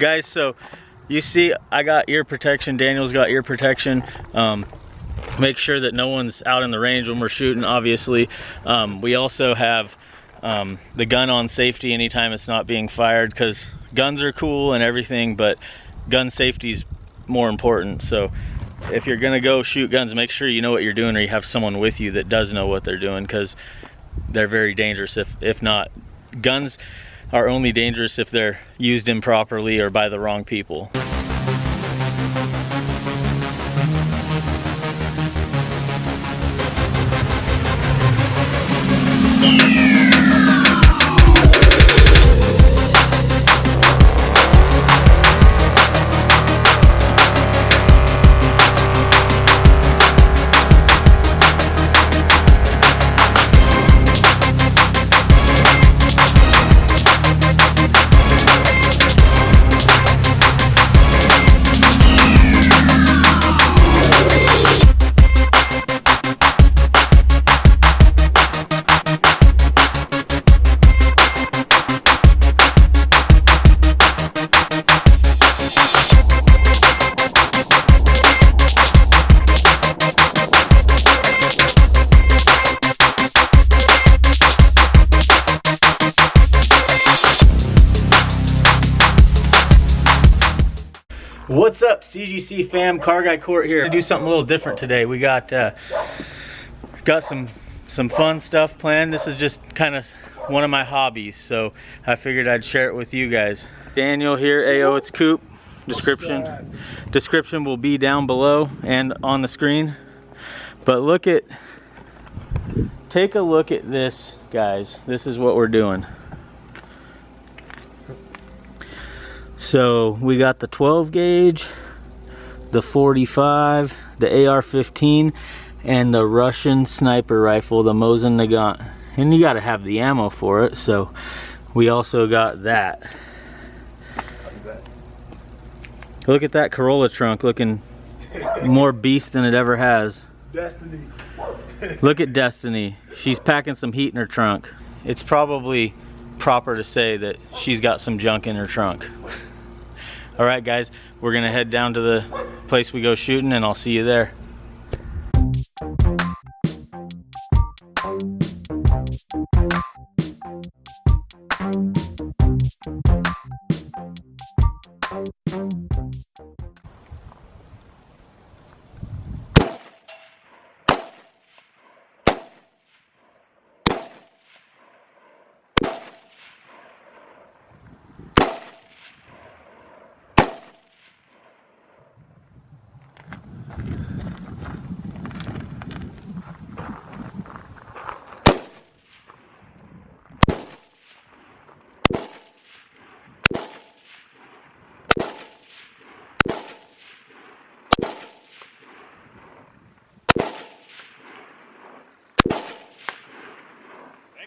Guys, so you see I got ear protection, Daniel's got ear protection. Um, make sure that no one's out in the range when we're shooting, obviously. Um, we also have um, the gun on safety anytime it's not being fired because guns are cool and everything, but gun safety is more important. So if you're gonna go shoot guns, make sure you know what you're doing or you have someone with you that does know what they're doing because they're very dangerous if, if not. Guns are only dangerous if they're used improperly or by the wrong people. CGC fam? Car Guy Court here. To do something a little different today. We got uh, got some some fun stuff planned. This is just kind of one of my hobbies, so I figured I'd share it with you guys. Daniel here, AO it's Coop. Description description will be down below and on the screen. But look at take a look at this, guys. This is what we're doing. So we got the 12 gauge, the 45, the AR-15, and the Russian sniper rifle, the Mosin Nagant. And you gotta have the ammo for it, so we also got that. Look at that Corolla trunk looking more beast than it ever has. Destiny. Look at Destiny. She's packing some heat in her trunk. It's probably proper to say that she's got some junk in her trunk. All right, guys, we're gonna head down to the place we go shooting and I'll see you there.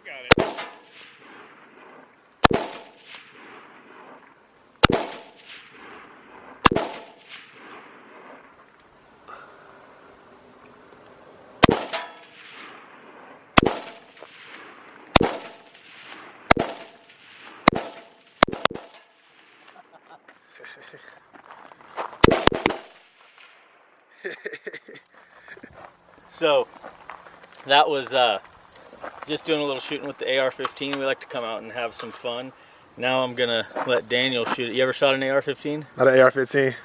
so that was uh, just doing a little shooting with the AR-15. We like to come out and have some fun. Now I'm gonna let Daniel shoot it. You ever shot an AR-15? Not an AR-15.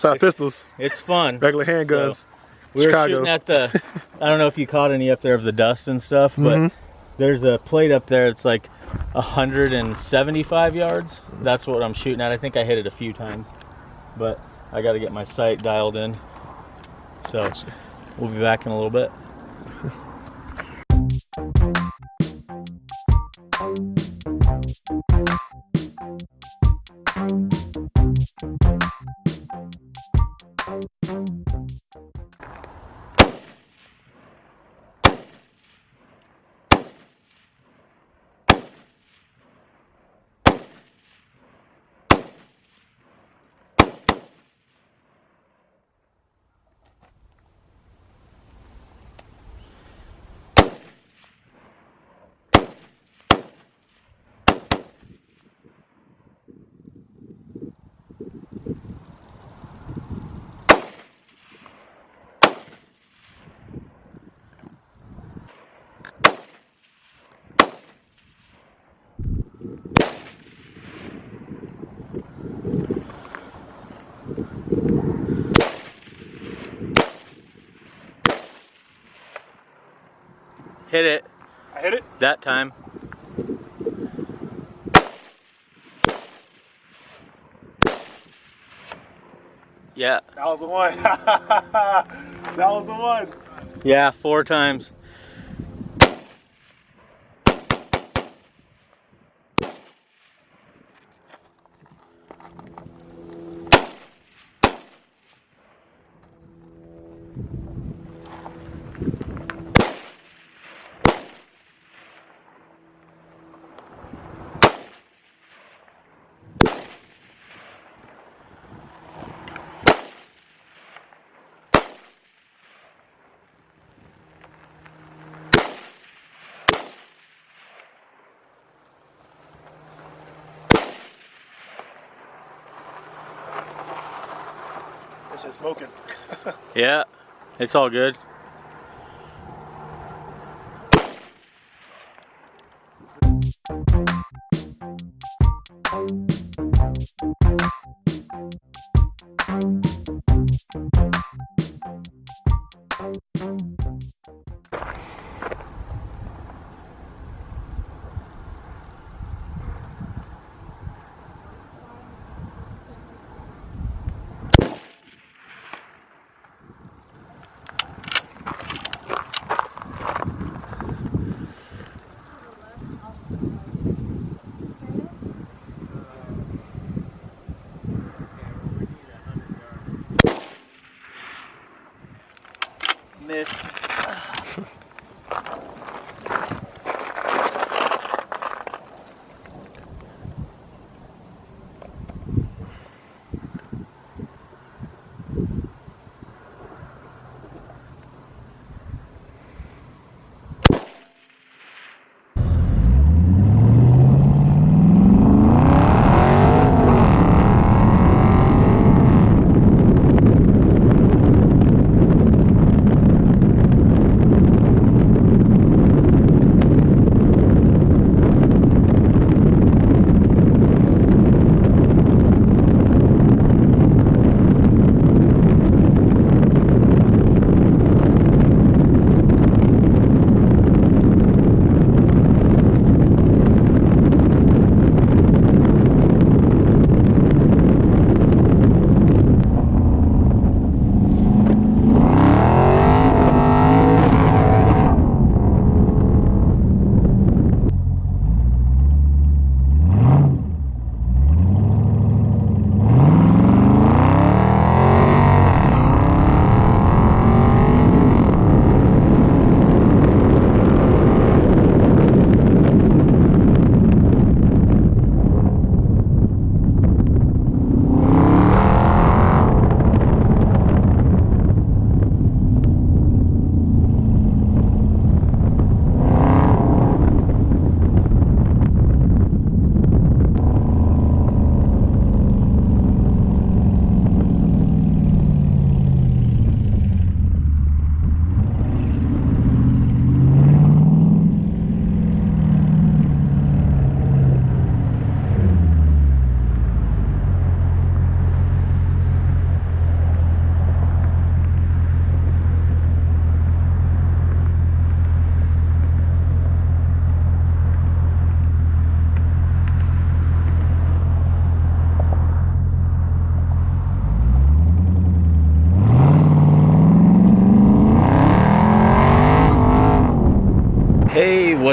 Shot pistols. It's fun. Regular handguns. So, we Chicago. were shooting at the, I don't know if you caught any up there of the dust and stuff, but Mhm. there's a plate up there. It's like 175 yards. That's what I'm shooting at. I think I hit it a few times, but I got to get my sight dialed in. So we'll be back in a little bit. Hit it I hit it. that time. Yeah, That was the one. that was the one. yeah, four times. Shit's smoking. Yeah, it's all good.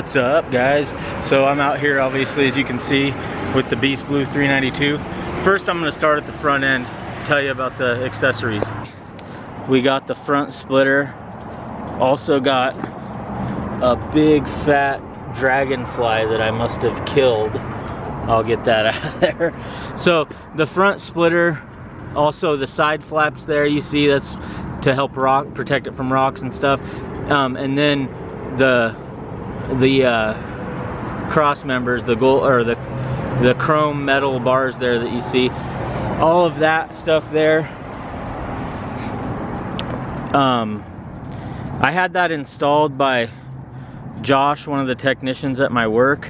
What's up guys? So I'm out here obviously as you can see with the Beast Blue 392. First I'm gonna start at the front end, tell you about the accessories. We got the front splitter, also got a big fat dragonfly that I must have killed. I'll get that out of there. So the front splitter, also the side flaps there you see that's to help rock protect it from rocks and stuff. Um, and then the the uh, cross members, the gold or the the chrome metal bars there that you see, all of that stuff there. Um, I had that installed by Josh, one of the technicians at my work.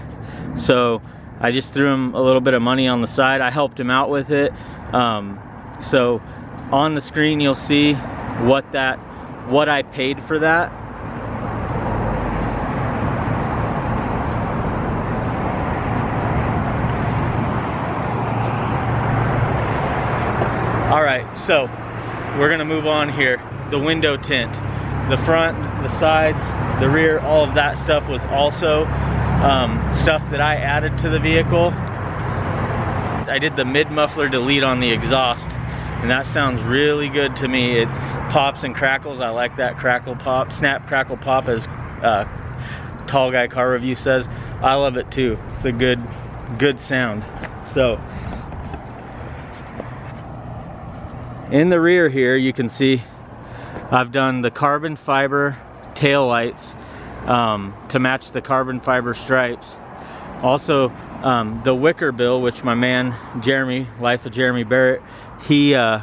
So I just threw him a little bit of money on the side. I helped him out with it. Um, so on the screen you'll see what that what I paid for that All right, so we're gonna move on here. The window tint, the front, the sides, the rear, all of that stuff was also um, stuff that I added to the vehicle. I did the mid muffler delete on the exhaust and that sounds really good to me. It pops and crackles. I like that crackle pop, snap crackle pop as uh, Tall Guy Car Review says. I love it too. It's a good, good sound. So, in the rear here, you can see I've done the carbon fiber tail lights um, to match the carbon fiber stripes. Also, um, the wicker bill, which my man Jeremy, Life of Jeremy Barrett, he uh,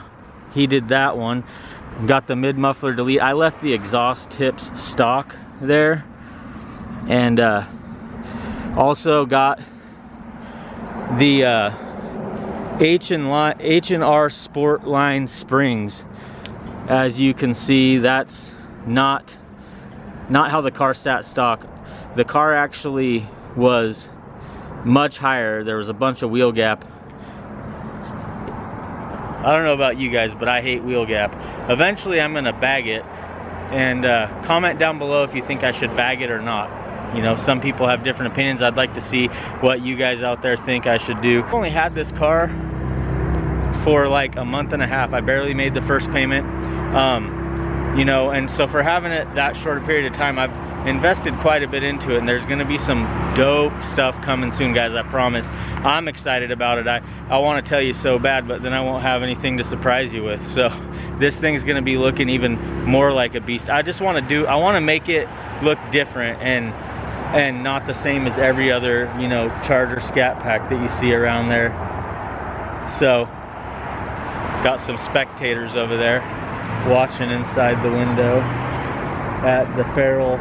he did that one. Got the mid muffler delete. I left the exhaust tips stock there, and uh, also got the uh, H and H and R Sport Line springs. As you can see, that's not not how the car sat stock. The car actually was much higher. There was a bunch of wheel gap. I don't know about you guys, but I hate wheel gap. Eventually, I'm gonna bag it. And uh, comment down below if you think I should bag it or not. You know, some people have different opinions. I'd like to see what you guys out there think I should do. I've only had this car for like a month and a half. I barely made the first payment. Um, you know, and so for having it that short a period of time, I've invested quite a bit into it and there's gonna be some dope stuff coming soon guys I promise. I'm excited about it. I I want to tell you so bad but then I won't have anything to surprise you with. So this thing's gonna be looking even more like a beast. I just want to do I want to make it look different and and not the same as every other you know charger scat pack that you see around there. So got some spectators over there watching inside the window at the feral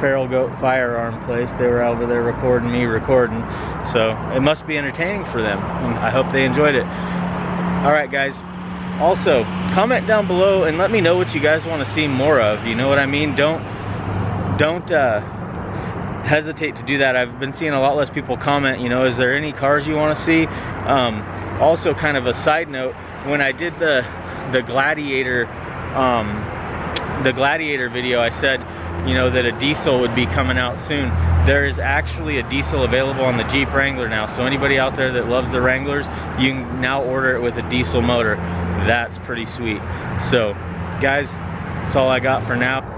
feral goat firearm place. They were over there recording me recording. So it must be entertaining for them i hope they enjoyed it. All right guys. Also comment down below and let me know what you guys want to see more of. You know what i mean? Don't don't uh, hesitate to do that. I've been seeing a lot less people comment you know is there any cars you want to see? Um, also kind of a side note when i did the the gladiator um, the gladiator video i said you know, that a diesel would be coming out soon. There is actually a diesel available on the Jeep Wrangler now. So anybody out there that loves the Wranglers, you can now order it with a diesel motor. That's pretty sweet. So guys, that's all I got for now.